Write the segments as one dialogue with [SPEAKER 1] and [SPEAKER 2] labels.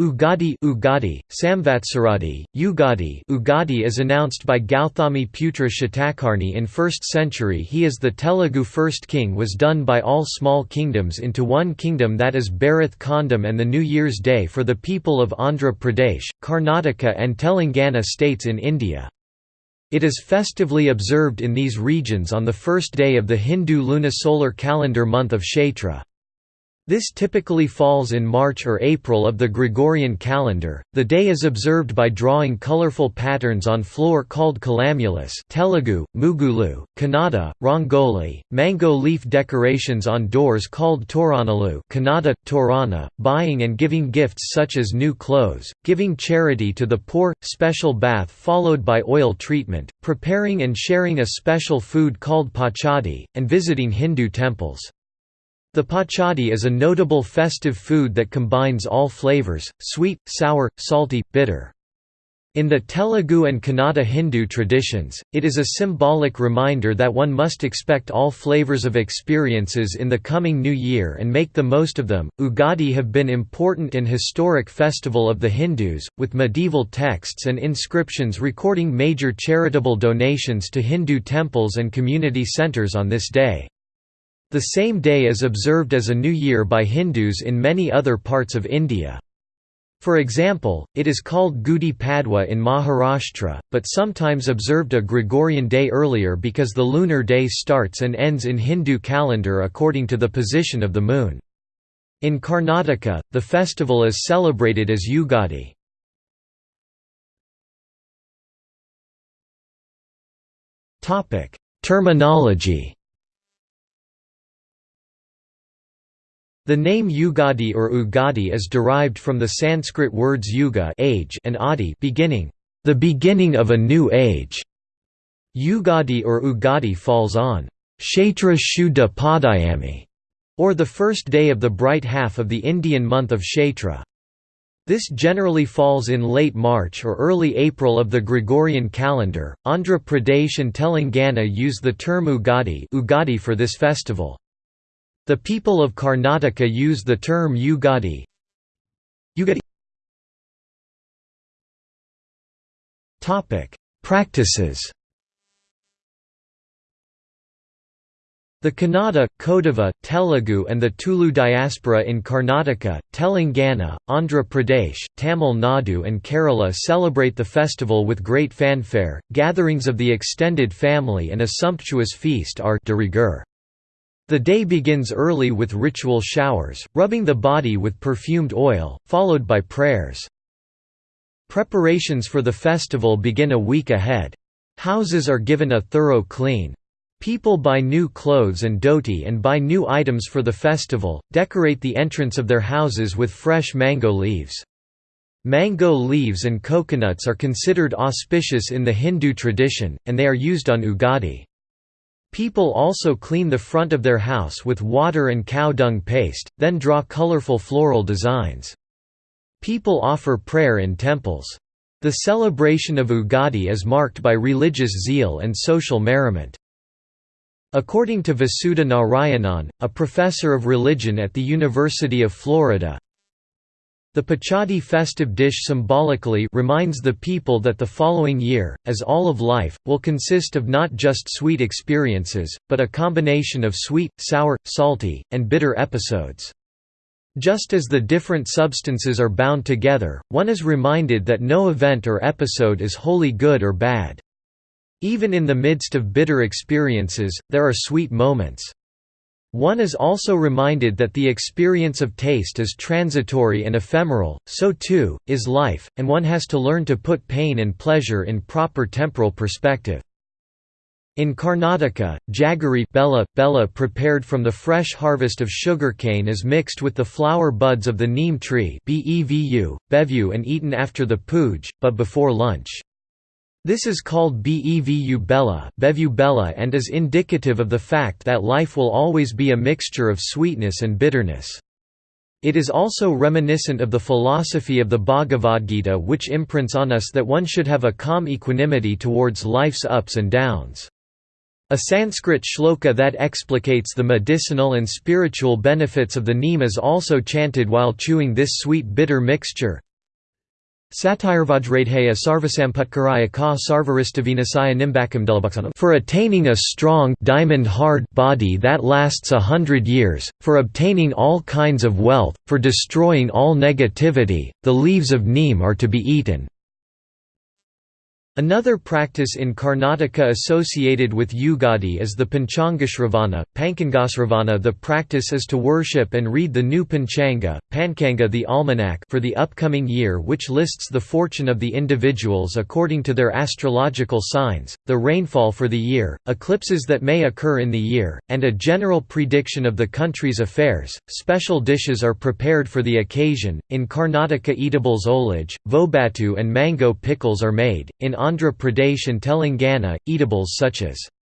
[SPEAKER 1] Ugadi Ugadi, Samvatsaradi, Ugadi Ugadi is announced by Gauthami Putra Shatakarni in 1st century he is the Telugu first king was done by all small kingdoms into one kingdom that is Bharath Khandam and the New Year's Day for the people of Andhra Pradesh, Karnataka and Telangana states in India. It is festively observed in these regions on the first day of the Hindu lunisolar calendar month of Chaitra. This typically falls in March or April of the Gregorian calendar. The day is observed by drawing colorful patterns on floor called kalamulus Telugu, Mugulu, Kannada, Rangoli, mango leaf decorations on doors called Toranalu Kannada, Torana, buying and giving gifts such as new clothes, giving charity to the poor, special bath followed by oil treatment, preparing and sharing a special food called pachadi, and visiting Hindu temples. The pachadi is a notable festive food that combines all flavors, sweet, sour, salty, bitter. In the Telugu and Kannada Hindu traditions, it is a symbolic reminder that one must expect all flavors of experiences in the coming new year and make the most of them. Ugadi have been important and historic festival of the Hindus, with medieval texts and inscriptions recording major charitable donations to Hindu temples and community centers on this day. The same day is observed as a new year by Hindus in many other parts of India. For example, it is called Gudi Padwa in Maharashtra, but sometimes observed a Gregorian day earlier because the lunar day starts and ends in Hindu calendar according to the position of the moon. In Karnataka, the festival is celebrated as Ugadi. Terminology The name Ugadi or Ugadi is derived from the Sanskrit words yuga age and adi beginning, the beginning of a new age. Ugadi or Ugadi falls on Chaitra Shuddha Padayami, or the first day of the bright half of the Indian month of Chaitra. This generally falls in late March or early April of the Gregorian calendar. Andhra Pradesh and Telangana use the term Ugadi, Ugadi for this festival. The people of Karnataka use the term Ugadi. Ugadi Topic: Practices. The Kannada, Kodava, Telugu and the Tulu diaspora in Karnataka, Telangana, Andhra Pradesh, Tamil Nadu and Kerala celebrate the festival with great fanfare, gatherings of the extended family and a sumptuous feast are de rigueur. The day begins early with ritual showers, rubbing the body with perfumed oil, followed by prayers. Preparations for the festival begin a week ahead. Houses are given a thorough clean. People buy new clothes and dhoti and buy new items for the festival, decorate the entrance of their houses with fresh mango leaves. Mango leaves and coconuts are considered auspicious in the Hindu tradition, and they are used on Ugadi. People also clean the front of their house with water and cow dung paste, then draw colorful floral designs. People offer prayer in temples. The celebration of Ugadi is marked by religious zeal and social merriment. According to Vasudha Narayanan, a professor of religion at the University of Florida, the Pachadi festive dish symbolically reminds the people that the following year, as all of life, will consist of not just sweet experiences, but a combination of sweet, sour, salty, and bitter episodes. Just as the different substances are bound together, one is reminded that no event or episode is wholly good or bad. Even in the midst of bitter experiences, there are sweet moments. One is also reminded that the experience of taste is transitory and ephemeral, so too, is life, and one has to learn to put pain and pleasure in proper temporal perspective. In Karnataka, jaggery bella, bella prepared from the fresh harvest of sugarcane is mixed with the flower buds of the neem tree bevu, bevu and eaten after the puja, but before lunch. This is called Bevu Bella, Bevu Bella and is indicative of the fact that life will always be a mixture of sweetness and bitterness. It is also reminiscent of the philosophy of the Bhagavad Gita which imprints on us that one should have a calm equanimity towards life's ups and downs. A Sanskrit shloka that explicates the medicinal and spiritual benefits of the neem is also chanted while chewing this sweet-bitter mixture. Satirvajradheya sarvasamputkaraya ka sarvaristavinasaya nimbakam delabhaksanam for attaining a strong diamond-hard body that lasts a hundred years, for obtaining all kinds of wealth, for destroying all negativity, the leaves of neem are to be eaten. Another practice in Karnataka associated with Yugadi is the Panchangashravana, Pankangasravana The practice is to worship and read the new Panchanga, Pankanga the almanac for the upcoming year which lists the fortune of the individuals according to their astrological signs, the rainfall for the year, eclipses that may occur in the year, and a general prediction of the country's affairs. Special dishes are prepared for the occasion. In Karnataka eatables olage, vobatu and mango pickles are made. In Andhra Pradesh and Telangana, eatables such as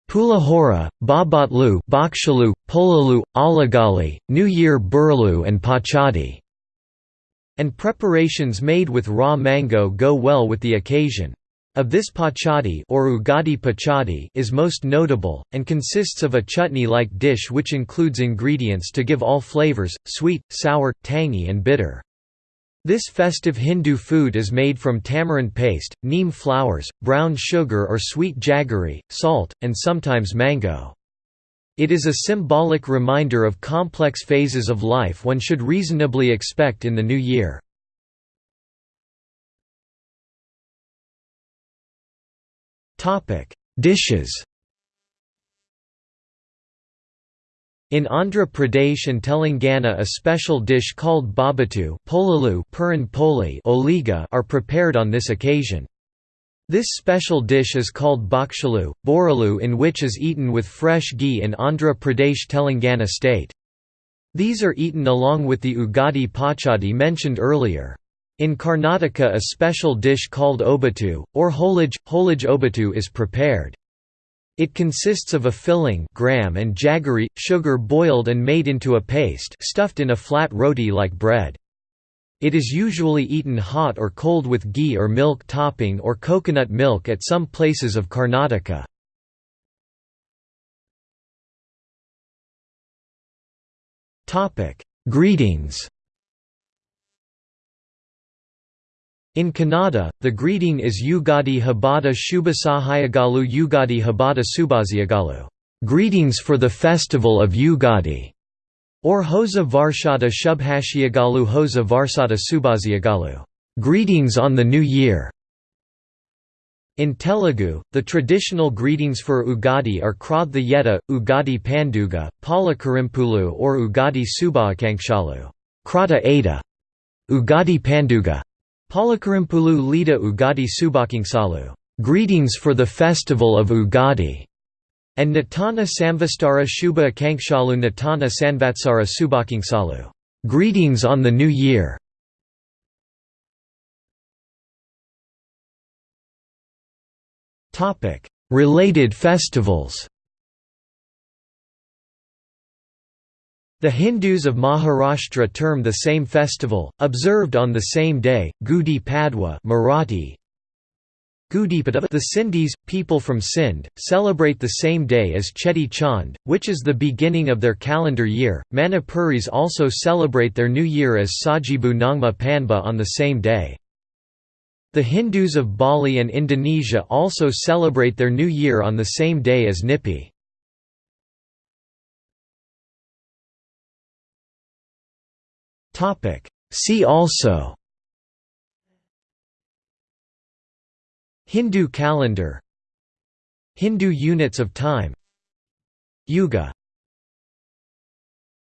[SPEAKER 1] Pulahora, Bobbotlu, Bhakshalu, Polalu, Alagali, New Year Burlu and Pachadi, and preparations made with raw mango go well with the occasion. Of this pachadi or ugadi pachadi is most notable, and consists of a chutney-like dish which includes ingredients to give all flavors, sweet, sour, tangy and bitter. This festive Hindu food is made from tamarind paste, neem flowers, brown sugar or sweet jaggery, salt, and sometimes mango. It is a symbolic reminder of complex phases of life one should reasonably expect in the new year. Dishes In Andhra Pradesh and Telangana a special dish called babatu are prepared on this occasion. This special dish is called bhakshalu, boralu in which is eaten with fresh ghee in Andhra Pradesh Telangana state. These are eaten along with the ugadi pachadi mentioned earlier. In Karnataka a special dish called obatu, or holage, holage obatu is prepared. It consists of a filling gram and jaggery, sugar boiled and made into a paste stuffed in a flat roti like bread. It is usually eaten hot or cold with ghee or milk topping or coconut milk at some places of Karnataka. Greetings In Kannada, the greeting is Yugadi Habada Shubhasahayagalu Yugadi Habada Subhaziagalu greetings for the festival of Yugadi, or Hosa Varshada Shubhashiagalu Hosa Varsada Subhaziagalu greetings on the New Year. In Telugu, the traditional greetings for Ugadi are Krodha Yeta, Ugadi Panduga, Palakarimpulu or Ugadi Subhakankshalu Krata Ada, Ugadi Panduga, Palakarimpulu Lida Ugadi Subakingsalu greetings for the festival of Ugadi, and Natana Samvastara Shubha Akankshalu Natana Sanvatsara Subakingsalu greetings on the New Year. Related festivals The Hindus of Maharashtra term the same festival, observed on the same day, Gudi Padwa Marathi. The Sindhis, people from Sindh, celebrate the same day as Cheti Chand, which is the beginning of their calendar year. Manipuris also celebrate their new year as Sajibu Nongma Panba on the same day. The Hindus of Bali and Indonesia also celebrate their new year on the same day as Nyepi. See also. Hindu calendar. Hindu units of time. Yuga